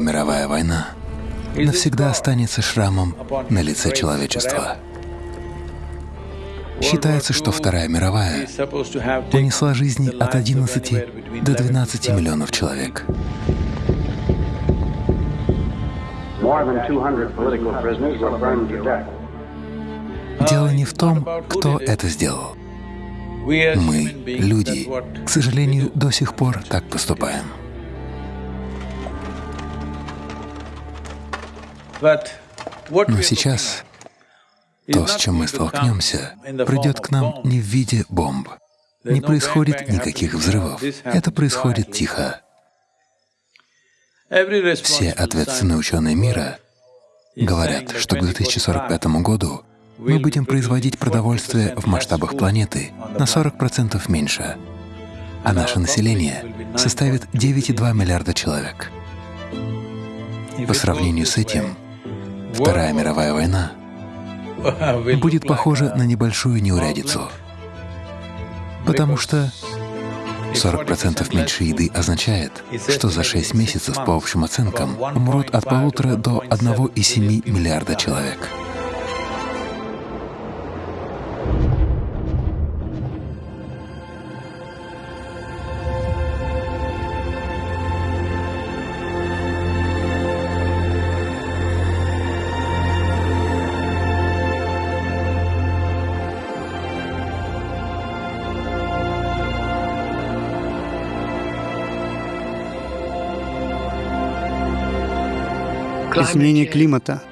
Вторая мировая война навсегда останется шрамом на лице человечества. Считается, что Вторая мировая унесла жизни от 11 до 12 миллионов человек. Дело не в том, кто это сделал. Мы, люди, к сожалению, до сих пор так поступаем. Но сейчас то, с чем мы столкнемся, придет к нам не в виде бомб. Не происходит никаких взрывов. Это происходит тихо. Все ответственные ученые мира говорят, что к 2045 году мы будем производить продовольствие в масштабах планеты на 40% меньше, а наше население составит 9,2 миллиарда человек. По сравнению с этим, Вторая мировая война будет похожа на небольшую неурядицу, потому что 40% меньше еды означает, что за 6 месяцев, по общим оценкам, умрут от полутора до 1,7 миллиарда человек. Изменение климата,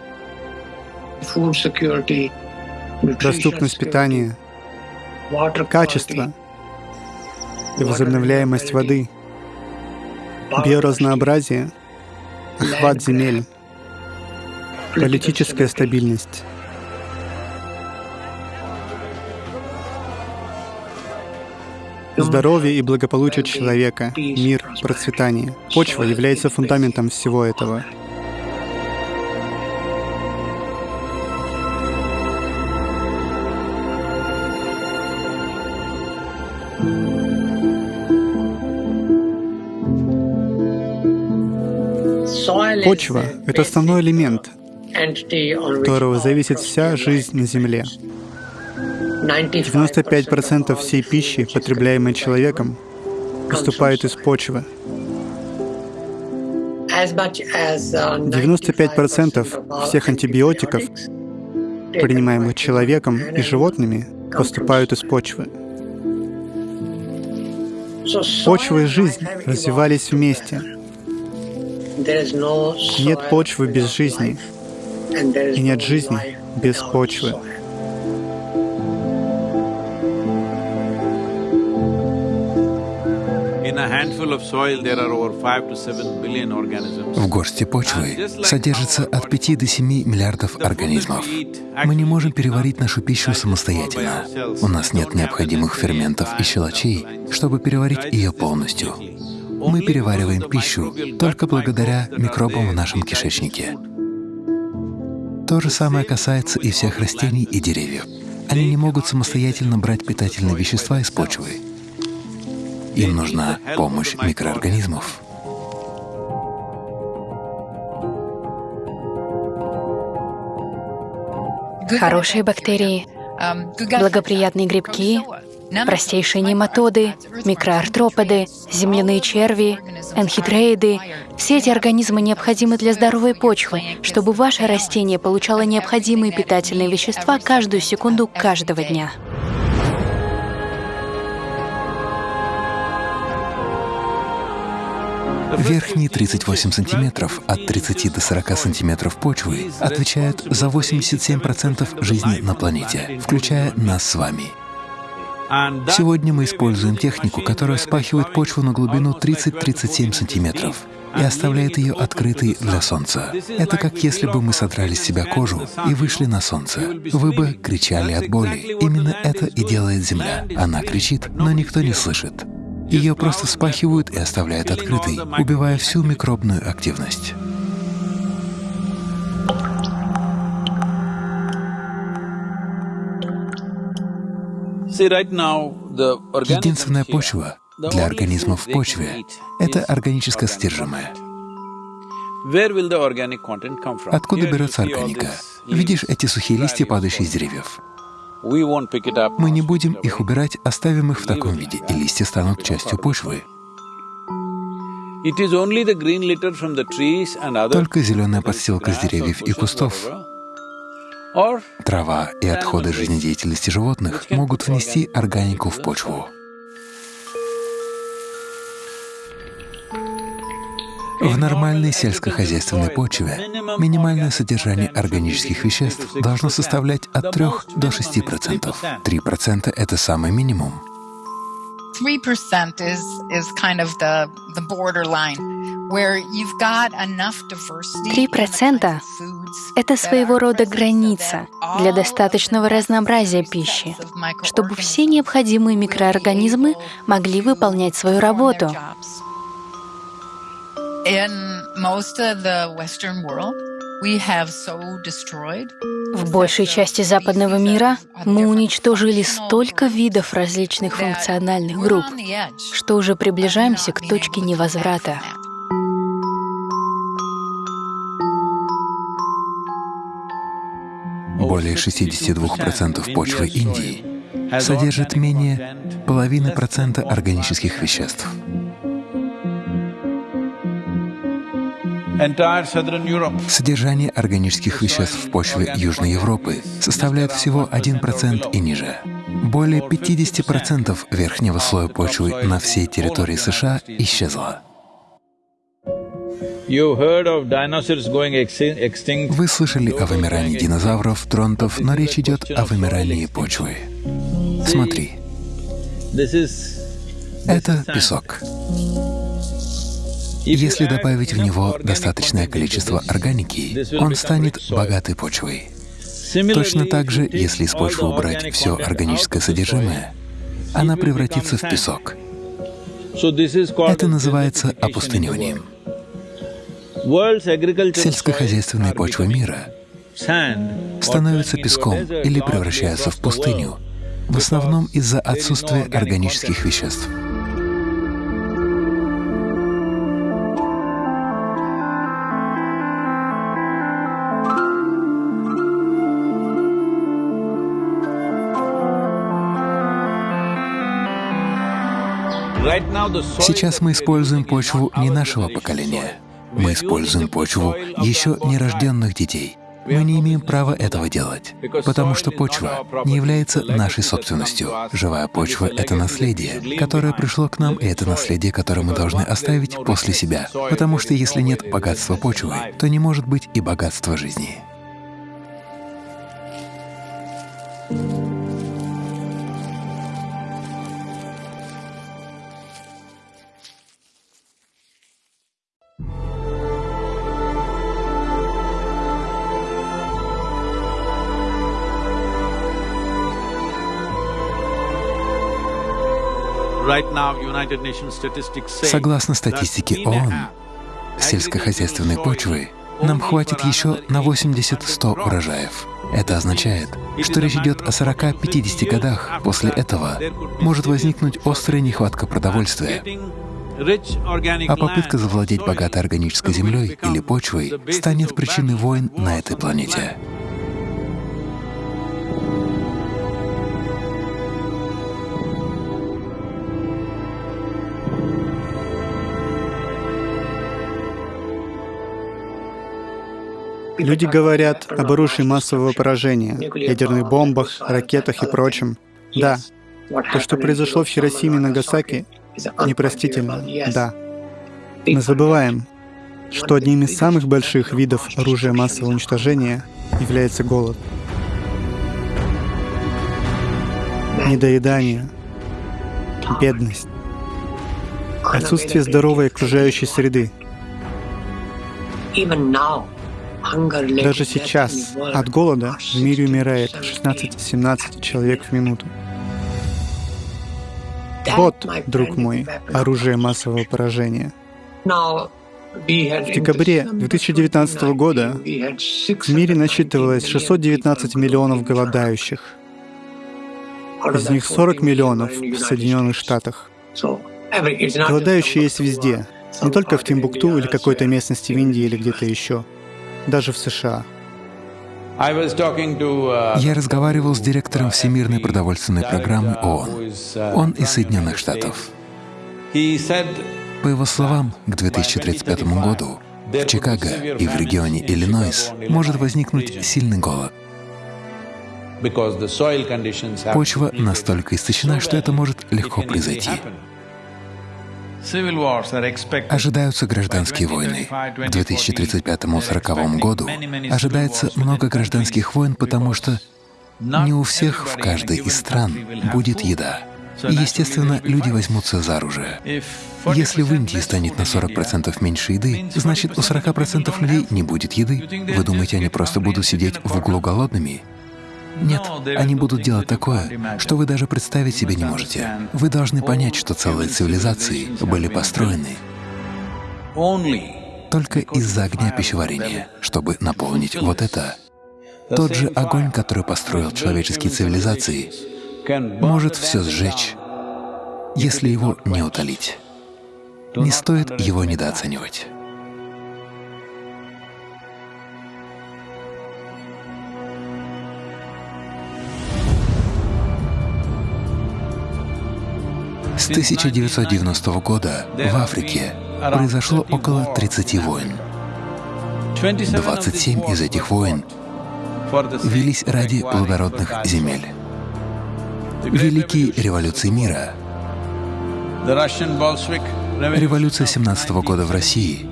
доступность питания, качество и возобновляемость воды, биоразнообразие, охват земель, политическая стабильность. Здоровье и благополучие человека, мир, процветание. Почва является фундаментом всего этого. Почва — это основной элемент, от которого зависит вся жизнь на Земле. 95% всей пищи, потребляемой человеком, поступает из почвы. 95% всех антибиотиков, принимаемых человеком и животными, поступают из почвы. Почва и жизнь развивались вместе — нет почвы без жизни, и нет жизни без почвы. В горсти почвы содержится от 5 до 7 миллиардов организмов. Мы не можем переварить нашу пищу самостоятельно. У нас нет необходимых ферментов и щелочей, чтобы переварить ее полностью. Мы перевариваем пищу только благодаря микробам в нашем кишечнике. То же самое касается и всех растений и деревьев. Они не могут самостоятельно брать питательные вещества из почвы. Им нужна помощь микроорганизмов. Хорошие бактерии, благоприятные грибки, Простейшие нематоды, микроартроподы, земляные черви, энхидреиды — все эти организмы необходимы для здоровой почвы, чтобы ваше растение получало необходимые питательные вещества каждую секунду каждого дня. Верхние 38 сантиметров от 30 до 40 сантиметров почвы отвечают за 87% жизни на планете, включая нас с вами. Сегодня мы используем технику, которая спахивает почву на глубину 30-37 сантиметров и оставляет ее открытой для солнца. Это как если бы мы содрали с себя кожу и вышли на солнце. Вы бы кричали от боли. Именно это и делает Земля. Она кричит, но никто не слышит. Ее просто спахивают и оставляют открытой, убивая всю микробную активность. Единственная почва для организмов в почве — это органическое содержимое. Откуда берется органика? Видишь эти сухие листья, падающие с деревьев? Мы не будем их убирать, оставим их в таком виде, и листья станут частью почвы. Только зеленая подстилка с деревьев и кустов, трава и отходы жизнедеятельности животных могут внести органику в почву. В нормальной сельскохозяйственной почве минимальное содержание органических веществ должно составлять от 3 до 6 процентов. 3 процента — это самый минимум. 3% is, is kind of the, the borderline. 3% — это своего рода граница для достаточного разнообразия пищи, чтобы все необходимые микроорганизмы могли выполнять свою работу. В большей части западного мира мы уничтожили столько видов различных функциональных групп, что уже приближаемся к точке невозврата. Более 62% почвы Индии содержит менее половины процента органических веществ. Содержание органических веществ в почве Южной Европы составляет всего 1% и ниже. Более 50% верхнего слоя почвы на всей территории США исчезло. Вы слышали о вымирании динозавров, тронтов, но речь идет о вымирании почвы. Смотри. Это песок. Если добавить в него достаточное количество органики, он станет богатой почвой. Точно так же, если из почвы убрать все органическое содержимое, она превратится в песок. Это называется опустыниванием. Сельскохозяйственные почвы мира становятся песком или превращаются в пустыню, в основном из-за отсутствия органических веществ. Сейчас мы используем почву не нашего поколения. Мы используем почву еще нерожденных детей. Мы не имеем права этого делать, потому что почва не является нашей собственностью. Живая почва — это наследие, которое пришло к нам, и это наследие, которое мы должны оставить после себя. Потому что если нет богатства почвы, то не может быть и богатства жизни. Согласно статистике ООН, сельскохозяйственной почвы нам хватит еще на 80-100 урожаев. Это означает, что речь идет о 40-50 годах. После этого может возникнуть острая нехватка продовольствия. А попытка завладеть богатой органической землей или почвой станет причиной войн на этой планете. Люди говорят об оружии массового поражения, ядерных бомбах, ракетах и прочем. Да, то, что произошло в Хиросиме и Нагасаки, непростительно, да. Мы забываем, что одним из самых больших видов оружия массового уничтожения является голод. Недоедание, бедность, отсутствие здоровой окружающей среды. Даже сейчас от голода в мире умирает 16-17 человек в минуту. Вот, друг мой, оружие массового поражения. В декабре 2019 года в мире насчитывалось 619 миллионов голодающих. Из них 40 миллионов в Соединенных Штатах. Голодающие есть везде, Не только в Тимбукту или какой-то местности в Индии или где-то еще, даже в США. Uh, Я разговаривал с директором Всемирной продовольственной программы ООН. uh, Он из Соединенных Штатов. По его словам, к 2035 году в Чикаго и в регионе Иллинойс может возникнуть сильный голод. Почва настолько истощена, что это может легко произойти. Ожидаются гражданские войны. К 2035-40 году ожидается много гражданских войн, потому что не у всех в каждой из стран будет еда. И, естественно, люди возьмутся за оружие. Если в Индии станет на 40% меньше еды, значит, у 40% людей не будет еды. Вы думаете, они просто будут сидеть в углу голодными? Нет, они будут делать такое, что вы даже представить себе не можете. Вы должны понять, что целые цивилизации были построены только из-за огня пищеварения, чтобы наполнить вот это. Тот же огонь, который построил человеческие цивилизации, может все сжечь, если его не утолить. Не стоит его недооценивать. С 1990 года в Африке произошло около 30 войн. 27 из этих войн велись ради плодородных земель. Великие революции мира, революция 17 года в России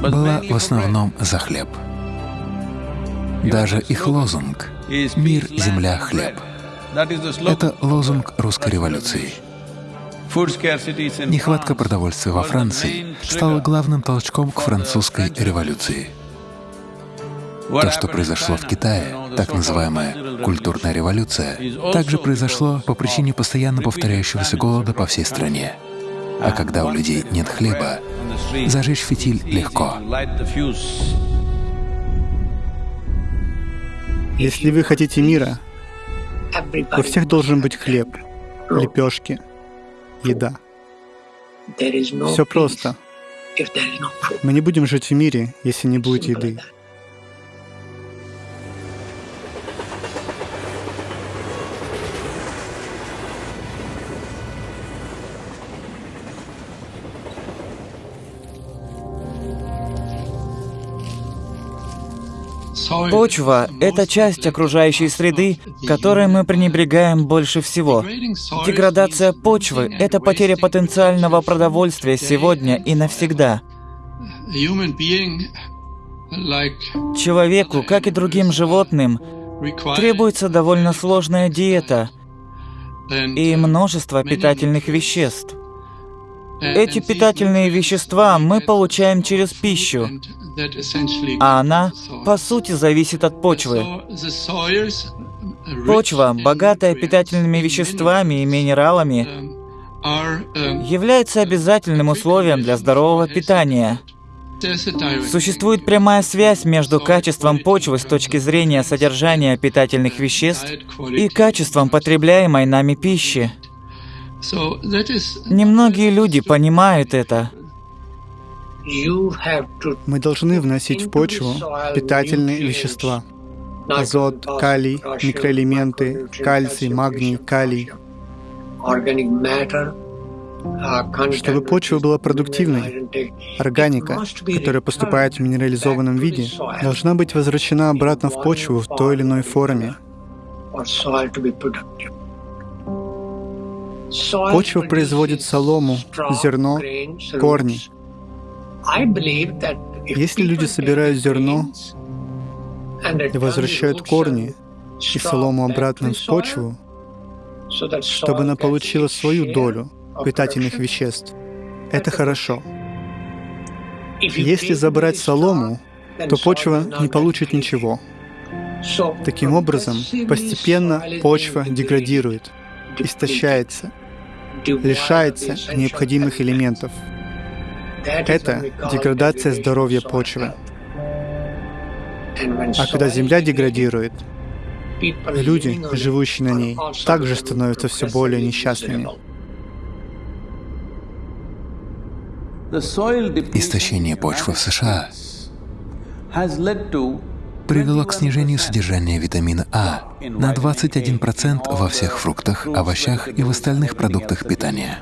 была в основном за хлеб. Даже их лозунг «Мир, земля, хлеб» — это лозунг русской революции. Нехватка продовольствия во Франции стала главным толчком к французской революции. То, что произошло в Китае, так называемая культурная революция, также произошло по причине постоянно повторяющегося голода по всей стране. А когда у людей нет хлеба, зажечь фитиль легко. Если вы хотите мира, у всех должен быть хлеб, лепешки, еда. Все просто. Мы не будем жить в мире, если не будет еды. Почва — это часть окружающей среды, которой мы пренебрегаем больше всего. Деградация почвы — это потеря потенциального продовольствия сегодня и навсегда. Человеку, как и другим животным, требуется довольно сложная диета и множество питательных веществ. Эти питательные вещества мы получаем через пищу, а она, по сути, зависит от почвы. Почва, богатая питательными веществами и минералами, является обязательным условием для здорового питания. Существует прямая связь между качеством почвы с точки зрения содержания питательных веществ и качеством потребляемой нами пищи. Немногие люди понимают это. Мы должны вносить в почву питательные вещества. Азот, калий, микроэлементы, кальций, магний, калий. Чтобы почва была продуктивной, органика, которая поступает в минерализованном виде, должна быть возвращена обратно в почву в той или иной форме. Почва производит солому, зерно, корни. Если люди собирают зерно и возвращают корни и солому обратно в почву, чтобы она получила свою долю питательных веществ, это хорошо. Если забрать солому, то почва не получит ничего. Таким образом, постепенно почва деградирует, истощается, лишается необходимых элементов. Это деградация здоровья почвы. А когда земля деградирует, люди, живущие на ней, также становятся все более несчастными. Истощение почвы в США привело к снижению содержания витамина А на 21% во всех фруктах, овощах и в остальных продуктах питания,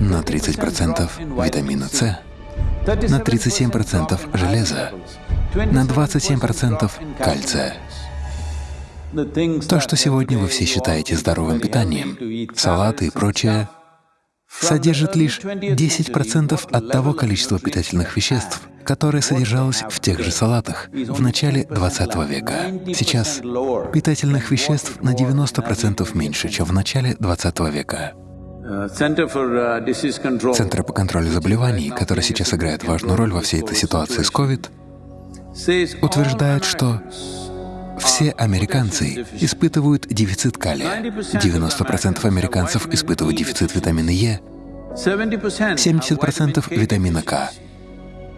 на 30% витамина С, на 37% железа, на 27% кальция. То, что сегодня вы все считаете здоровым питанием, салаты и прочее, содержит лишь 10% от того количества питательных веществ, которое содержалось в тех же салатах в начале 20 века. Сейчас питательных веществ на 90% меньше, чем в начале 20 века. Центр по контролю заболеваний, который сейчас играет важную роль во всей этой ситуации с COVID, утверждает, что все американцы испытывают дефицит калия, 90% американцев испытывают дефицит витамина Е, 70% витамина К,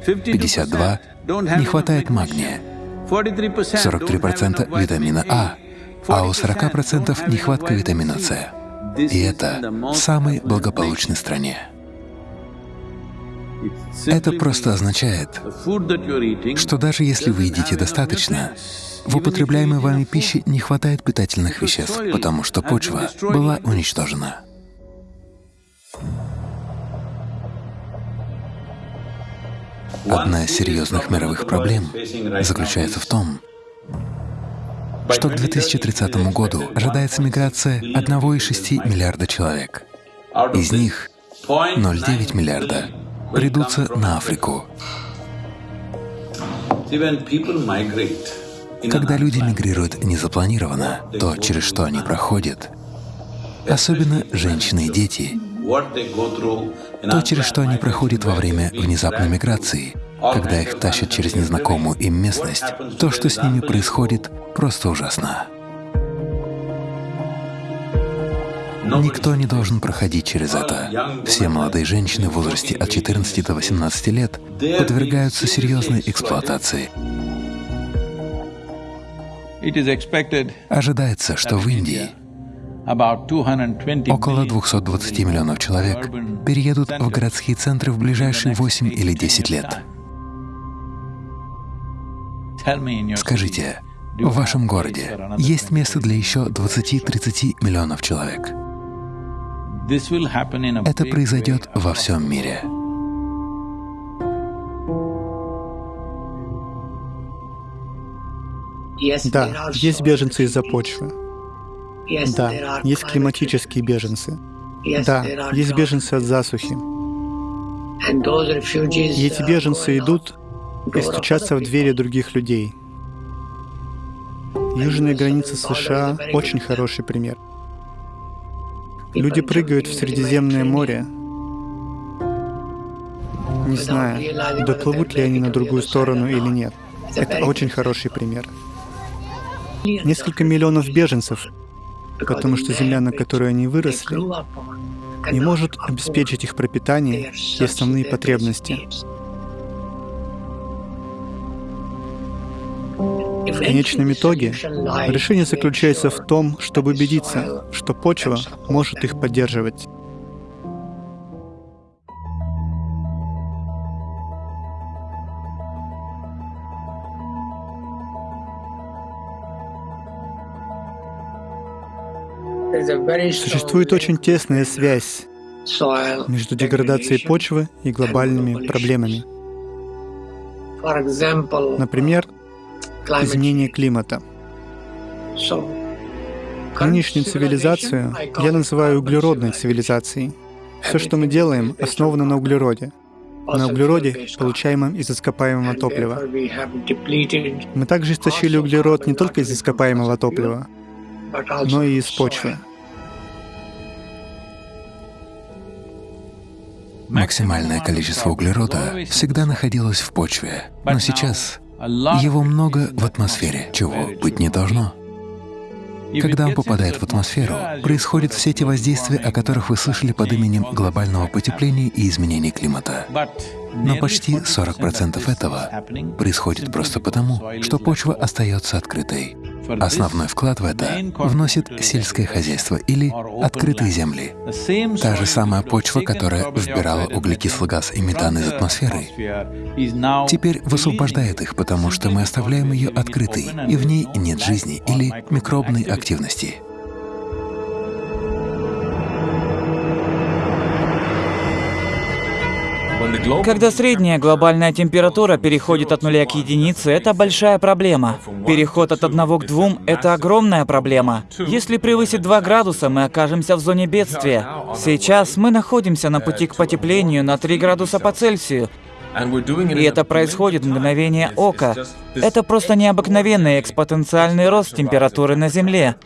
52 не хватает магния, 43% витамина А, а у 40% нехватка витамина С. И это в самой благополучной стране. Это просто означает, что даже если вы едите достаточно, в употребляемой вами пище не хватает питательных веществ, потому что почва была уничтожена. Одна из серьезных мировых проблем заключается в том, что к 2030 году ожидается миграция 1,6 миллиарда человек. Из них 0,9 миллиарда придутся на Африку. Когда люди мигрируют незапланированно, то, через что они проходят, особенно женщины и дети, то, через что они проходят во время внезапной миграции, когда их тащат через незнакомую им местность, то, что с ними происходит, просто ужасно. Никто не должен проходить через это. Все молодые женщины в возрасте от 14 до 18 лет подвергаются серьезной эксплуатации. Ожидается, что в Индии около 220 миллионов человек переедут в городские центры в ближайшие 8 или 10 лет. Скажите, в вашем городе есть место для еще 20-30 миллионов человек. Это произойдет во всем мире. Да, есть беженцы из-за почвы. Да, есть климатические беженцы. Да, есть беженцы от засухи. И эти беженцы идут и стучатся в двери других людей. Южная граница США — очень хороший пример. Люди прыгают в Средиземное море, не зная, доплывут ли они на другую сторону или нет. Это очень хороший пример. Несколько миллионов беженцев, потому что земля, на которой они выросли, не может обеспечить их пропитание и основные потребности. В конечном итоге решение заключается в том, чтобы убедиться, что почва может их поддерживать. Существует очень тесная связь между деградацией почвы и глобальными проблемами. Например, изменение климата. Нынешнюю цивилизацию я называю углеродной цивилизацией. Все, что мы делаем, основано на углероде. На углероде, получаемом из ископаемого топлива. Мы также истощили углерод не только из ископаемого топлива, но и из почвы. Максимальное количество углерода всегда находилось в почве, но сейчас его много в атмосфере, чего быть не должно. Когда он попадает в атмосферу, происходят все те воздействия, о которых вы слышали под именем глобального потепления и изменения климата. Но почти 40% этого происходит просто потому, что почва остается открытой. Основной вклад в это вносит сельское хозяйство или открытые земли. Та же самая почва, которая вбирала углекислый газ и метан из атмосферы, теперь высвобождает их, потому что мы оставляем ее открытой, и в ней нет жизни или микробной активности. Когда средняя глобальная температура переходит от нуля к единице, это большая проблема. Переход от одного к двум — это огромная проблема. Если превысит 2 градуса, мы окажемся в зоне бедствия. Сейчас мы находимся на пути к потеплению на 3 градуса по Цельсию, и это происходит в мгновение ока. Это просто необыкновенный экспоненциальный рост температуры на Земле.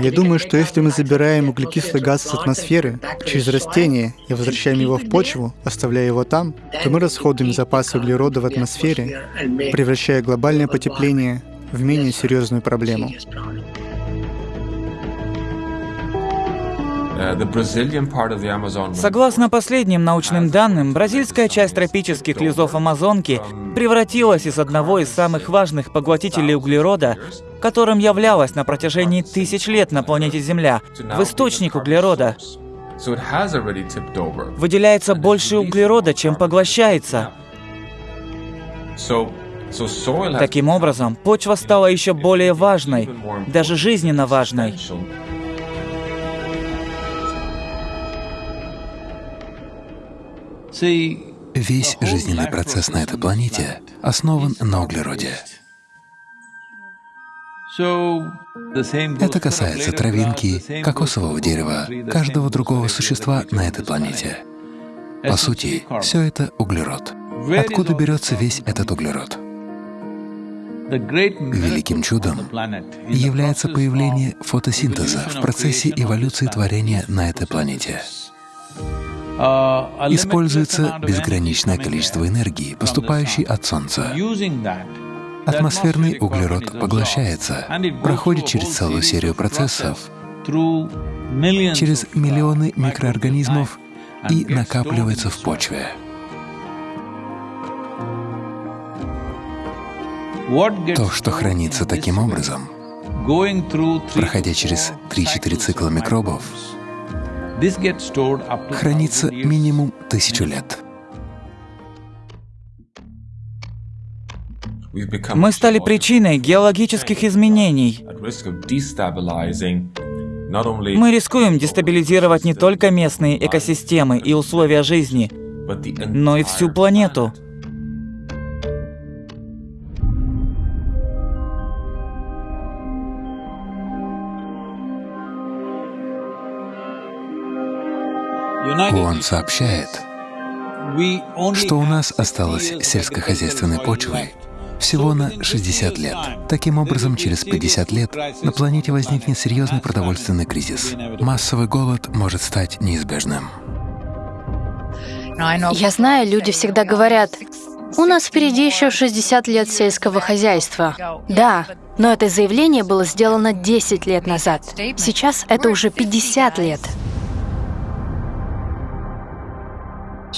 Я думаю, что если мы забираем углекислый газ с атмосферы через растения и возвращаем его в почву, оставляя его там, то мы расходуем запасы углерода в атмосфере, превращая глобальное потепление в менее серьезную проблему. Согласно последним научным данным, бразильская часть тропических лесов Амазонки превратилась из одного из самых важных поглотителей углерода, которым являлась на протяжении тысяч лет на планете Земля, в источник углерода. Выделяется больше углерода, чем поглощается. Таким образом, почва стала еще более важной, даже жизненно важной. Весь жизненный процесс на этой планете основан на углероде. Это касается травинки, кокосового дерева, каждого другого существа на этой планете. По сути, все это углерод. Откуда берется весь этот углерод? Великим чудом является появление фотосинтеза в процессе эволюции творения на этой планете. Используется безграничное количество энергии, поступающей от Солнца. Атмосферный углерод поглощается, проходит через целую серию процессов, через миллионы микроорганизмов и накапливается в почве. То, что хранится таким образом, проходя через 3-4 цикла микробов, хранится минимум тысячу лет. Мы стали причиной геологических изменений. Мы рискуем дестабилизировать не только местные экосистемы и условия жизни, но и всю планету. Он сообщает, что у нас осталось сельскохозяйственной почвы всего на 60 лет. Таким образом, через 50 лет на планете возникнет серьезный продовольственный кризис. Массовый голод может стать неизбежным. Я знаю, люди всегда говорят, у нас впереди еще 60 лет сельского хозяйства. Да, но это заявление было сделано 10 лет назад. Сейчас это уже 50 лет.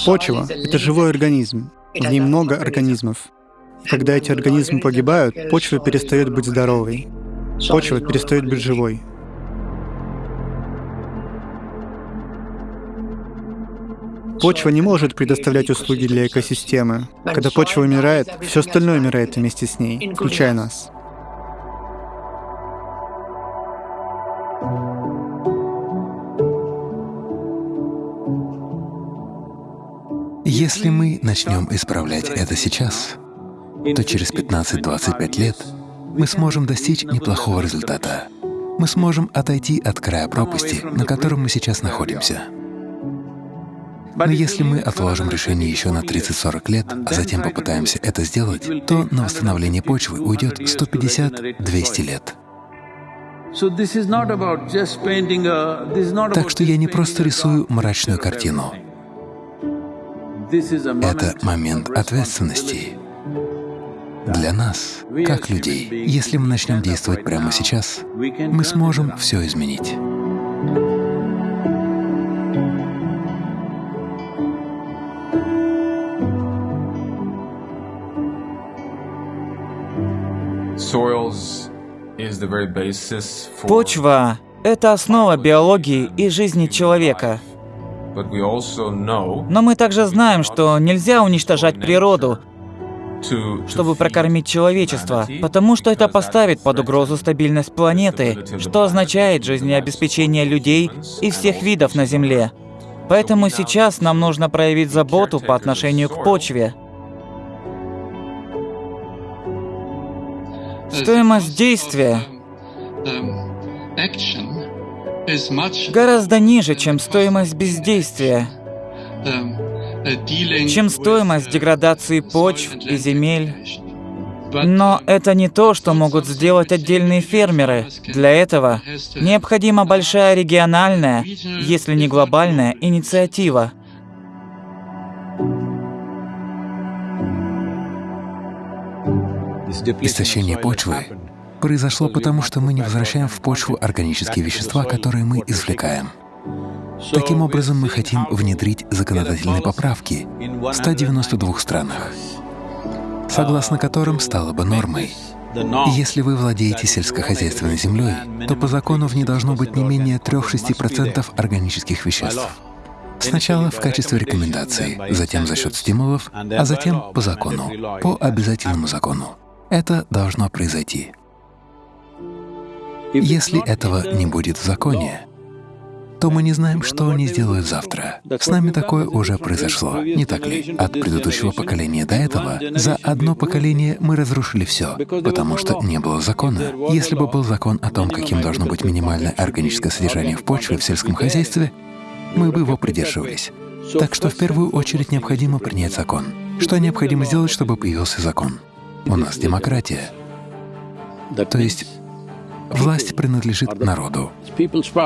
Почва — это живой организм. В ней много организмов. Когда эти организмы погибают, почва перестает быть здоровой. Почва перестает быть живой. Почва не может предоставлять услуги для экосистемы. Когда почва умирает, все остальное умирает вместе с ней, включая нас. Если мы начнем исправлять это сейчас, то через 15-25 лет мы сможем достичь неплохого результата. Мы сможем отойти от края пропасти, на котором мы сейчас находимся. Но если мы отложим решение еще на 30-40 лет, а затем попытаемся это сделать, то на восстановление почвы уйдет 150-200 лет. Так что я не просто рисую мрачную картину. Это момент ответственности для нас, как людей. Если мы начнем действовать прямо сейчас, мы сможем все изменить. Почва — это основа биологии и жизни человека. Но мы также знаем, что нельзя уничтожать природу, чтобы прокормить человечество, потому что это поставит под угрозу стабильность планеты, что означает жизнеобеспечение людей и всех видов на Земле. Поэтому сейчас нам нужно проявить заботу по отношению к почве. Стоимость действия гораздо ниже, чем стоимость бездействия, чем стоимость деградации почв и земель. Но это не то, что могут сделать отдельные фермеры. Для этого необходима большая региональная, если не глобальная, инициатива. Истощение почвы произошло потому, что мы не возвращаем в почву органические вещества, которые мы извлекаем. Таким образом, мы хотим внедрить законодательные поправки в 192 странах, согласно которым стало бы нормой. Если вы владеете сельскохозяйственной землей, то по закону в ней должно быть не менее 3-6% органических веществ. Сначала в качестве рекомендации, затем за счет стимулов, а затем по закону, по обязательному закону. Это должно произойти. Если этого не будет в законе, то мы не знаем, что они сделают завтра. С нами такое уже произошло, не так ли? От предыдущего поколения до этого за одно поколение мы разрушили все, потому что не было закона. Если бы был закон о том, каким должно быть минимальное органическое содержание в почве в сельском хозяйстве, мы бы его придерживались. Так что в первую очередь необходимо принять закон. Что необходимо сделать, чтобы появился закон? У нас демократия. То есть власть принадлежит народу.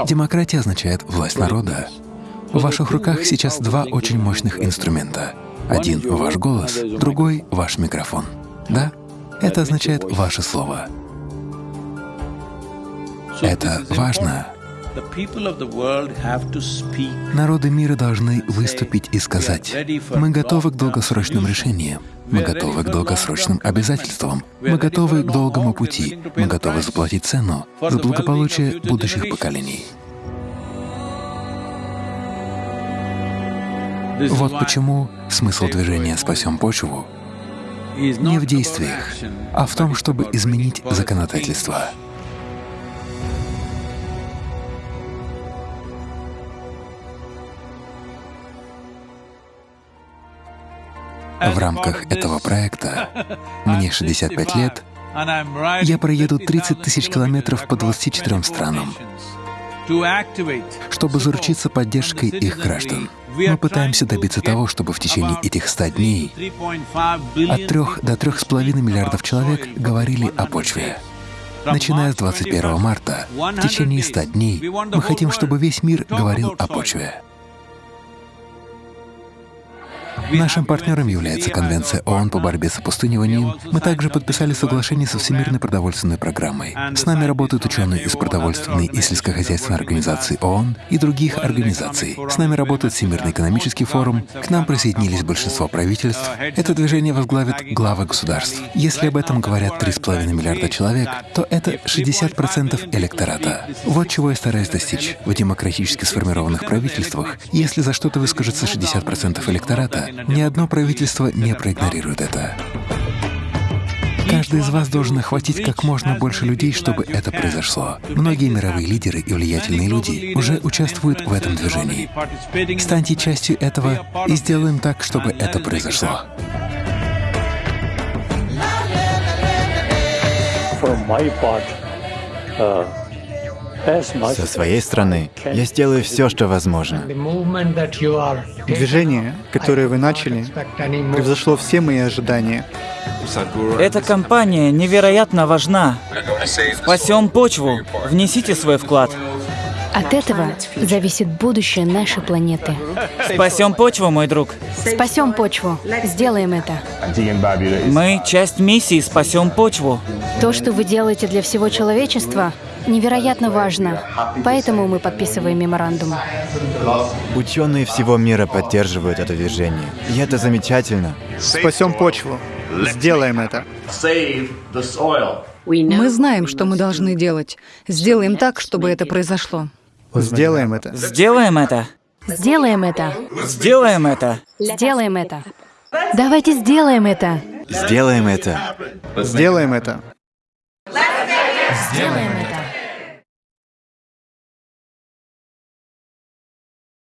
Демократия означает власть народа. В ваших руках сейчас два очень мощных инструмента. Один — ваш голос, другой — ваш микрофон. Да? Это означает ваше слово. Это важно. Народы мира должны выступить и сказать, мы готовы к долгосрочным решениям, мы готовы к долгосрочным обязательствам, мы готовы к долгому пути, мы готовы заплатить цену за благополучие будущих поколений. Вот почему смысл движения «Спасем почву» не в действиях, а в том, чтобы изменить законодательство. В рамках этого проекта, мне 65 лет, я проеду 30 тысяч километров по 24 странам, чтобы заручиться поддержкой их граждан. Мы пытаемся добиться того, чтобы в течение этих 100 дней от 3 до 3,5 миллиардов человек говорили о почве. Начиная с 21 марта, в течение 100 дней, мы хотим, чтобы весь мир говорил о почве. Нашим партнером является Конвенция ООН по борьбе с опустыниванием. Мы также подписали соглашение со Всемирной продовольственной программой. С нами работают ученые из продовольственной и сельскохозяйственной организации ООН и других организаций. С нами работает Всемирный экономический форум. К нам присоединились большинство правительств. Это движение возглавит главы государств. Если об этом говорят 3,5 миллиарда человек, то это 60% электората. Вот чего я стараюсь достичь. В демократически сформированных правительствах, если за что-то выскажется 60% электората, ни одно правительство не проигнорирует это. Каждый из вас должен охватить как можно больше людей, чтобы это произошло. Многие мировые лидеры и влиятельные люди уже участвуют в этом движении. Станьте частью этого и сделаем так, чтобы это произошло. Uh, Со своей стороны, я сделаю все, что возможно. Движение, которое вы начали, превзошло все мои ожидания. Эта кампания невероятно важна. Спасем почву. Внесите свой вклад. От этого зависит будущее нашей планеты. Спасем почву, мой друг. Спасем почву. Сделаем это. Мы часть миссии «Спасем почву». То, что вы делаете для всего человечества, невероятно важно. Поэтому мы подписываем меморандум. Ученые всего мира поддерживают это движение. И это замечательно. Спасем почву. Сделаем это. Мы знаем, что мы должны делать. Сделаем так, чтобы это произошло. Сделаем это. Сделаем это. Сделаем это. Сделаем это. Сделаем это. Давайте сделаем это. Сделаем это. Сделаем это. Сделаем это.